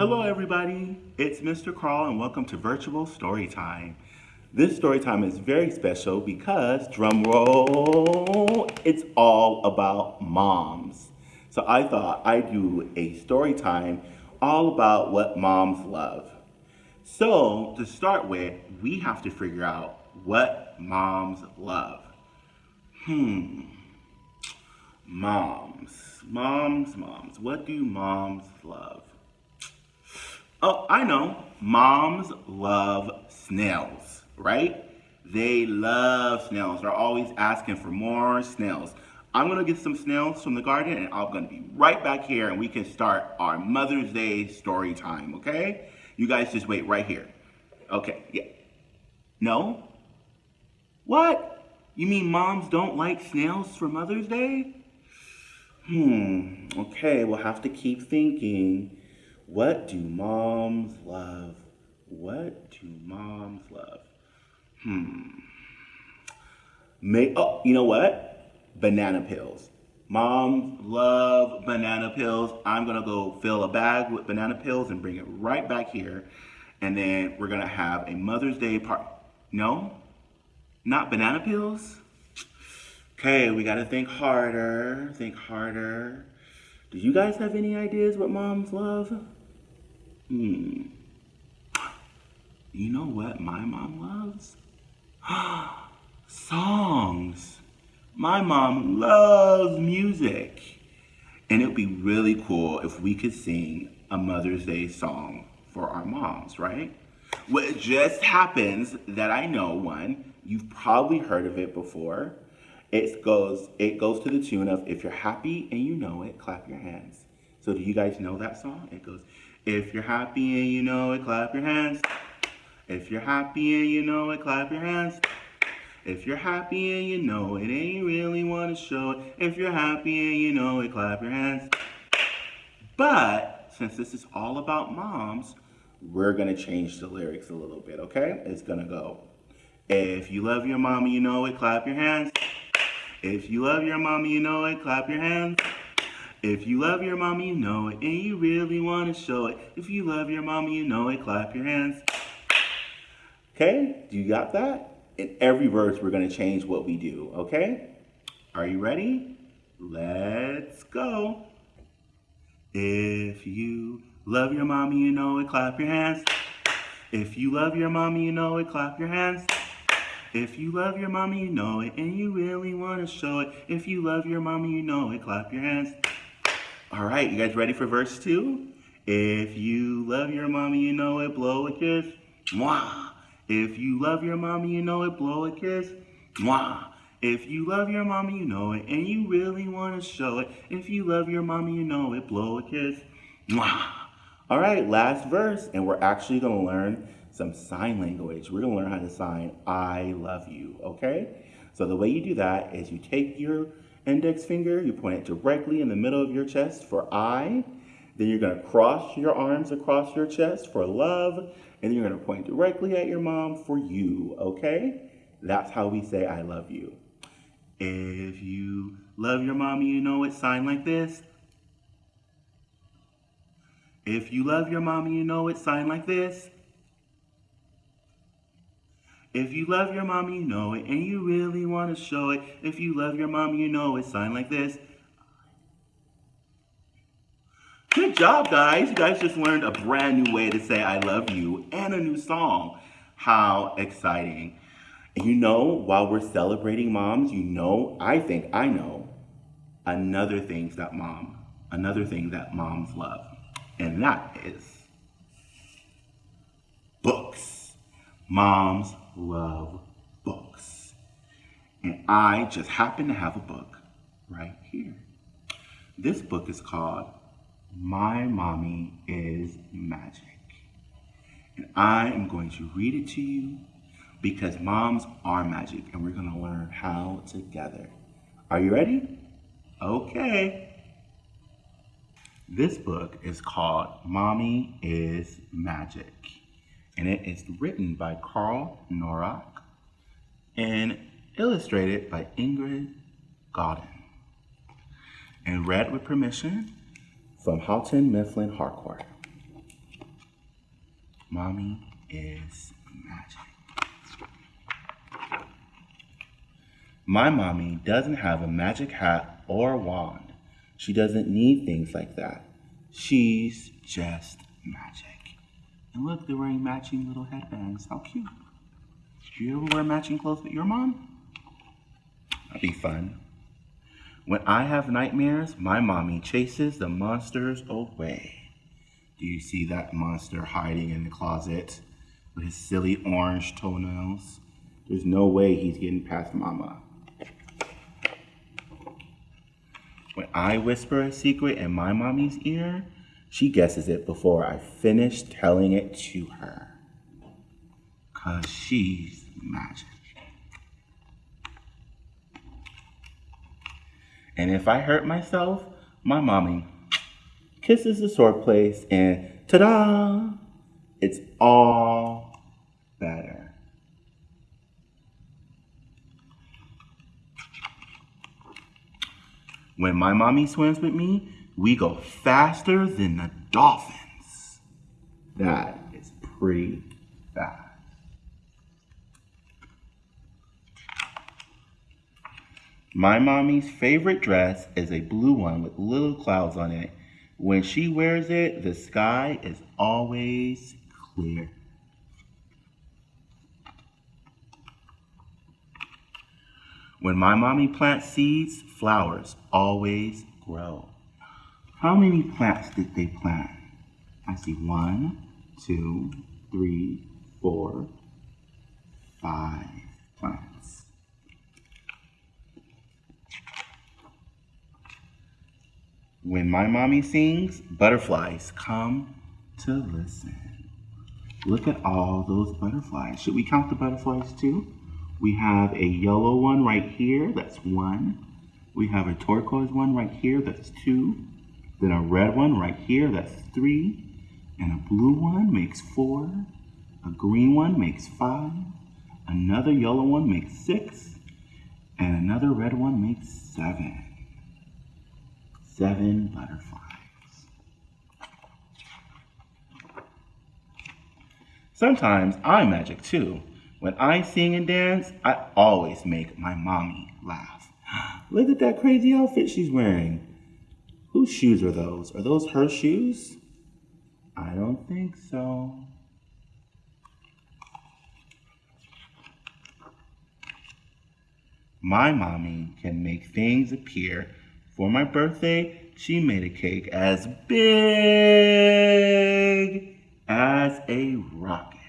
Hello everybody, it's Mr. Carl and welcome to Virtual Storytime. This storytime is very special because, drum roll, it's all about moms. So I thought I'd do a story time all about what moms love. So to start with, we have to figure out what moms love. Hmm, moms, moms, moms. What do moms love? Oh, I know. Moms love snails, right? They love snails. They're always asking for more snails. I'm gonna get some snails from the garden and I'm gonna be right back here and we can start our Mother's Day story time, okay? You guys just wait right here. Okay, yeah. No? What? You mean moms don't like snails for Mother's Day? Hmm, okay, we'll have to keep thinking. What do moms love? What do moms love? Hmm. May, oh, you know what? banana peels. Moms love banana peels. I'm gonna go fill a bag with banana peels and bring it right back here. And then we're gonna have a Mother's Day party. No, not banana peels. Okay, we gotta think harder, think harder. Do you guys have any ideas what moms love? Hmm. You know what my mom loves? Songs. My mom loves music. And it would be really cool if we could sing a Mother's Day song for our moms, right? What just happens that I know one, you've probably heard of it before. It goes, it goes to the tune of if you're happy and you know it, clap your hands. So do you guys know that song? It goes, if you're happy and you know it, clap your hands. If you're happy and you know it, clap your hands. If you're happy and you know it and you really want to show it, if you're happy and you know it, clap your hands. But since this is all about moms, we're going to change the lyrics a little bit, okay? It's going to go, if you love your mommy, you know it, clap your hands. If you love your mommy, you know it, clap your hands. If you love your mommy, you know it, and you really want to show it. If you love your mommy, you know it, clap your hands. Okay, do you got that? in every verse, we're going to change what we do, okay? Are you ready? Let's go. If you love your mommy, you know it, clap your hands. If you love your mommy, you know it, clap your hands. If you love your mommy, you know it, and you really want to show it. If you love your mommy, you know it, clap your hands. All right, you guys ready for verse two? If you love your mommy, you know it, blow a kiss. Mwah. If you love your mommy, you know it, blow a kiss. Mwah. If you love your mommy, you know it, and you really want to show it. If you love your mommy, you know it, blow a kiss. Mwah. All right, last verse, and we're actually going to learn some sign language. We're going to learn how to sign I love you, okay? So the way you do that is you take your index finger, you point it directly in the middle of your chest for I, then you're going to cross your arms across your chest for love, and you're going to point directly at your mom for you, okay? That's how we say I love you. If you love your mommy, you know it, sign like this. If you love your mommy, you know it, sign like this. If you love your mom, you know it, and you really want to show it. If you love your mom, you know it, sign like this. Good job, guys. You guys just learned a brand new way to say I love you and a new song. How exciting. You know, while we're celebrating moms, you know, I think I know another thing that mom, another thing that moms love. And that is books. Moms love books. And I just happen to have a book right here. This book is called my mommy is magic. And I am going to read it to you because moms are magic and we're going to learn how together. Are you ready? Okay. This book is called Mommy is Magic and it is written by Carl Norac and illustrated by Ingrid Godon and read with permission from Houghton Mifflin Harcourt. Mommy is magic. My mommy doesn't have a magic hat or wand. She doesn't need things like that. She's just magic. And look, they're wearing matching little headbands. How cute. Do you ever wear matching clothes with your mom? That'd be fun. When I have nightmares, my mommy chases the monsters away. Do you see that monster hiding in the closet with his silly orange toenails? There's no way he's getting past mama. When I whisper a secret in my mommy's ear, she guesses it before I finish telling it to her. Cause she's magic. And if I hurt myself, my mommy kisses the sore place and ta-da! It's all better. When my mommy swims with me, we go faster than the dolphins. That is pretty fast. My mommy's favorite dress is a blue one with little clouds on it. When she wears it, the sky is always clear. When my mommy plants seeds, flowers always grow. How many plants did they plant? I see one, two, three, four, five plants. When my mommy sings, butterflies come to listen. Look at all those butterflies. Should we count the butterflies too? We have a yellow one right here, that's one. We have a turquoise one right here, that's two. Then a red one right here, that's three. And a blue one makes four. A green one makes five. Another yellow one makes six. And another red one makes seven. Seven butterflies. Sometimes I'm magic too. When I sing and dance, I always make my mommy laugh. Look at that crazy outfit she's wearing. Whose shoes are those? Are those her shoes? I don't think so. My mommy can make things appear. For my birthday, she made a cake as big as a rocket.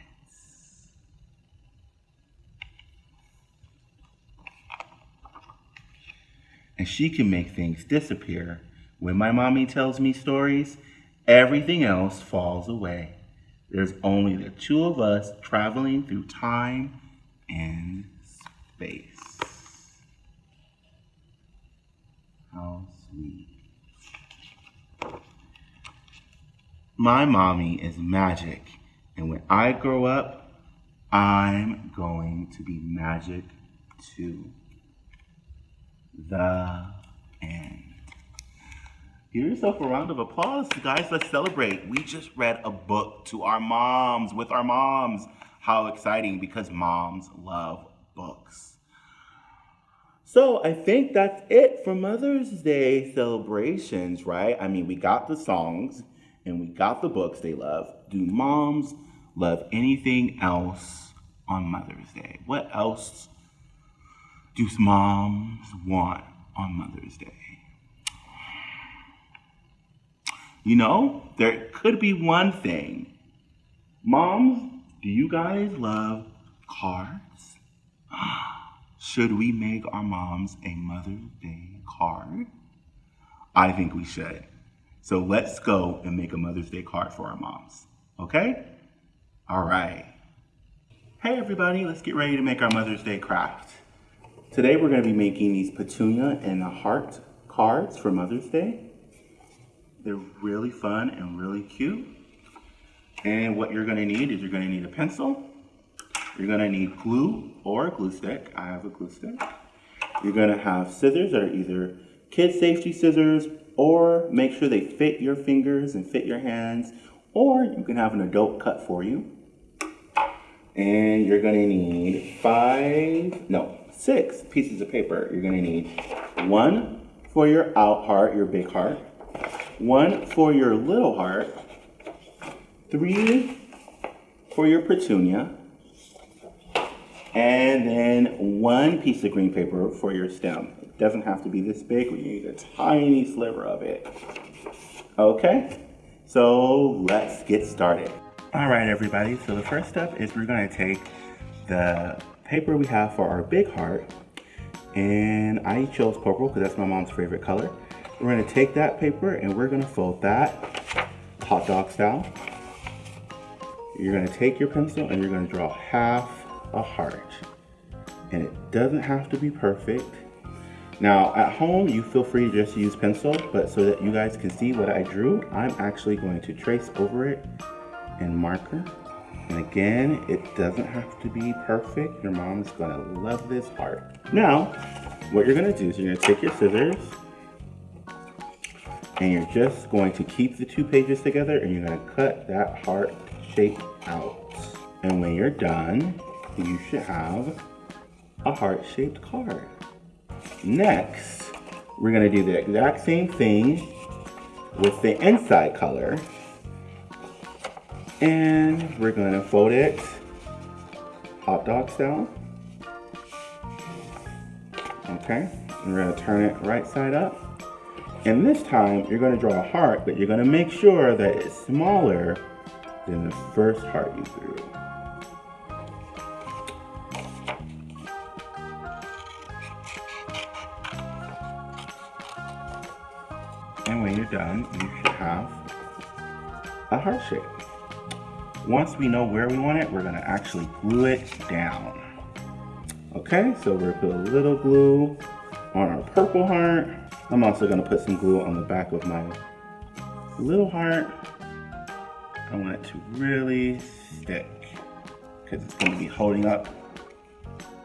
And she can make things disappear when my mommy tells me stories, everything else falls away. There's only the two of us traveling through time and space. How sweet. My mommy is magic, and when I grow up, I'm going to be magic too. The end. Give yourself a round of applause, guys. Let's celebrate. We just read a book to our moms, with our moms. How exciting, because moms love books. So I think that's it for Mother's Day celebrations, right? I mean, we got the songs and we got the books they love. Do moms love anything else on Mother's Day? What else do moms want on Mother's Day? You know, there could be one thing. Moms, do you guys love cards? Should we make our moms a Mother's Day card? I think we should. So let's go and make a Mother's Day card for our moms. Okay? All right. Hey everybody, let's get ready to make our Mother's Day craft. Today we're going to be making these petunia and heart cards for Mother's Day. They're really fun and really cute. And what you're gonna need is you're gonna need a pencil, you're gonna need glue or a glue stick. I have a glue stick. You're gonna have scissors that are either kid safety scissors or make sure they fit your fingers and fit your hands or you can have an adult cut for you. And you're gonna need five, no, six pieces of paper. You're gonna need one for your out heart, your big heart, one for your little heart, three for your petunia, and then one piece of green paper for your stem. It doesn't have to be this big, we need a tiny sliver of it. Okay, so let's get started. All right, everybody, so the first step is we're gonna take the paper we have for our big heart, and I chose purple because that's my mom's favorite color. We're gonna take that paper and we're gonna fold that hot dog style. You're gonna take your pencil and you're gonna draw half a heart. And it doesn't have to be perfect. Now at home, you feel free to just use pencil, but so that you guys can see what I drew, I'm actually going to trace over it in marker. And again, it doesn't have to be perfect. Your mom's gonna love this heart. Now, what you're gonna do is you're gonna take your scissors and you're just going to keep the two pages together and you're gonna cut that heart shape out. And when you're done, you should have a heart-shaped card. Next, we're gonna do the exact same thing with the inside color. And we're gonna fold it hot dog style. Okay, and we're gonna turn it right side up. And this time, you're gonna draw a heart, but you're gonna make sure that it's smaller than the first heart you drew. And when you're done, you should have a heart shape. Once we know where we want it, we're gonna actually glue it down. Okay, so we're gonna put a little glue on our purple heart. I'm also gonna put some glue on the back of my little heart. I want it to really stick because it's gonna be holding up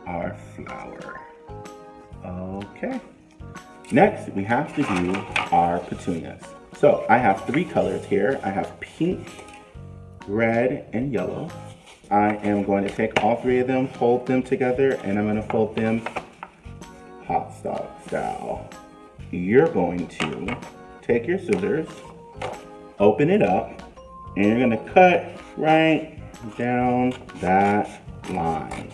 our flower. Okay. Next, we have to do our petunias. So I have three colors here. I have pink, red, and yellow. I am going to take all three of them, fold them together, and I'm gonna fold them hot dog style. You're going to take your scissors, open it up, and you're gonna cut right down that line.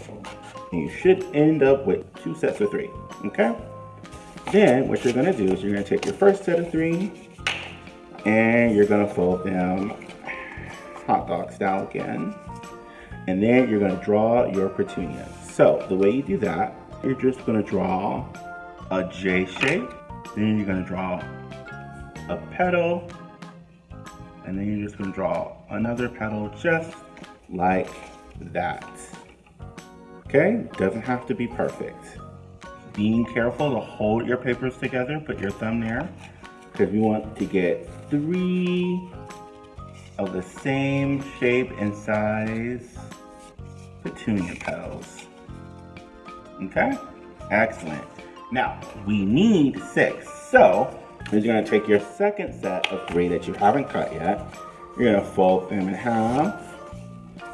And you should end up with two sets of three, okay? Then what you're gonna do is you're gonna take your first set of three and you're gonna fold them hot dog style again. And then you're gonna draw your petunias. So the way you do that, you're just gonna draw a J shape. Then you're gonna draw a petal. And then you're just gonna draw another petal just like that. Okay, doesn't have to be perfect being careful to hold your papers together, put your thumb there, because we want to get three of the same shape and size petunia petals. Okay, excellent. Now, we need six, so you're gonna take your second set of three that you haven't cut yet, you're gonna fold them in half,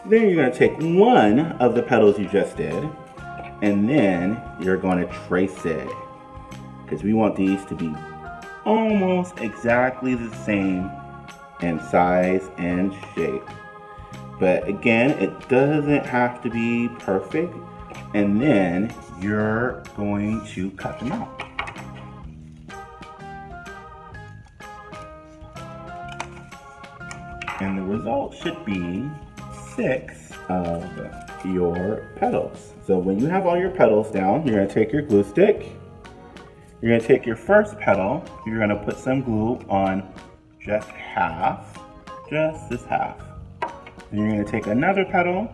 then you're gonna take one of the petals you just did, and then you're to trace it because we want these to be almost exactly the same in size and shape. But again it doesn't have to be perfect. And then you're going to cut them out. And the result should be six of your petals. So when you have all your petals down, you're gonna take your glue stick, you're gonna take your first petal, you're gonna put some glue on just half, just this half. You're gonna take another petal,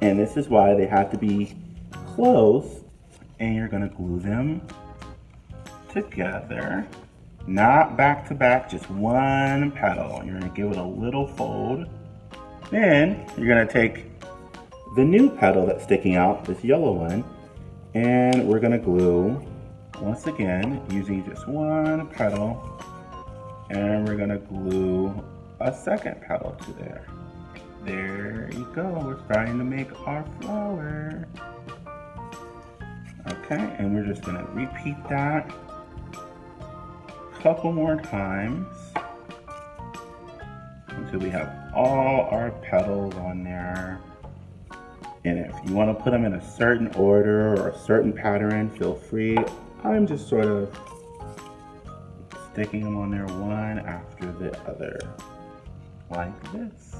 and this is why they have to be close, and you're gonna glue them together. Not back to back, just one petal. You're gonna give it a little fold. Then you're gonna take the new petal that's sticking out, this yellow one, and we're gonna glue, once again, using just one petal, and we're gonna glue a second petal to there. There you go. We're starting to make our flower. Okay, and we're just gonna repeat that a couple more times until we have all our petals on there. And if you want to put them in a certain order or a certain pattern, feel free. I'm just sort of sticking them on there one after the other, like this.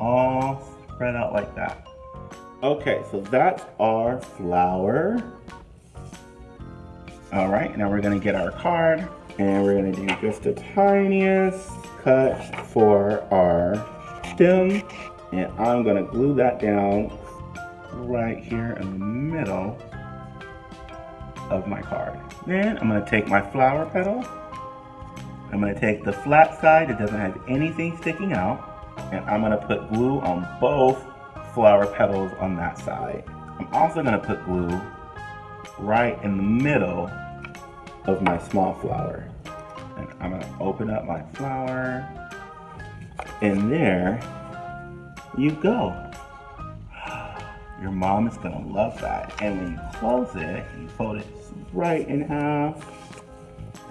All spread out like that. Okay, so that's our flower. All right, now we're gonna get our card and we're gonna do just the tiniest cut for our stem. And I'm gonna glue that down right here in the middle of my card. Then I'm gonna take my flower petal. I'm gonna take the flat side that doesn't have anything sticking out. And I'm gonna put glue on both flower petals on that side. I'm also gonna put glue right in the middle of my small flower. And I'm gonna open up my flower. And there you go. Your mom is gonna love that. And when you close it, you fold it right in half.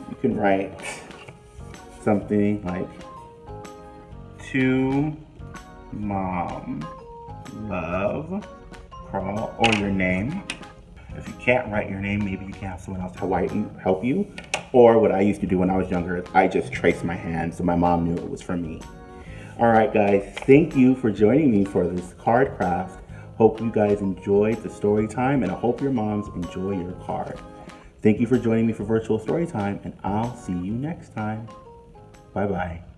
You can write something like to mom love Carl or your name. If you can't write your name, maybe you can have someone else help you. Or what I used to do when I was younger is I just traced my hand so my mom knew it was for me. All right, guys, thank you for joining me for this card craft. Hope you guys enjoyed the story time and I hope your moms enjoy your card. Thank you for joining me for virtual story time and I'll see you next time. Bye-bye.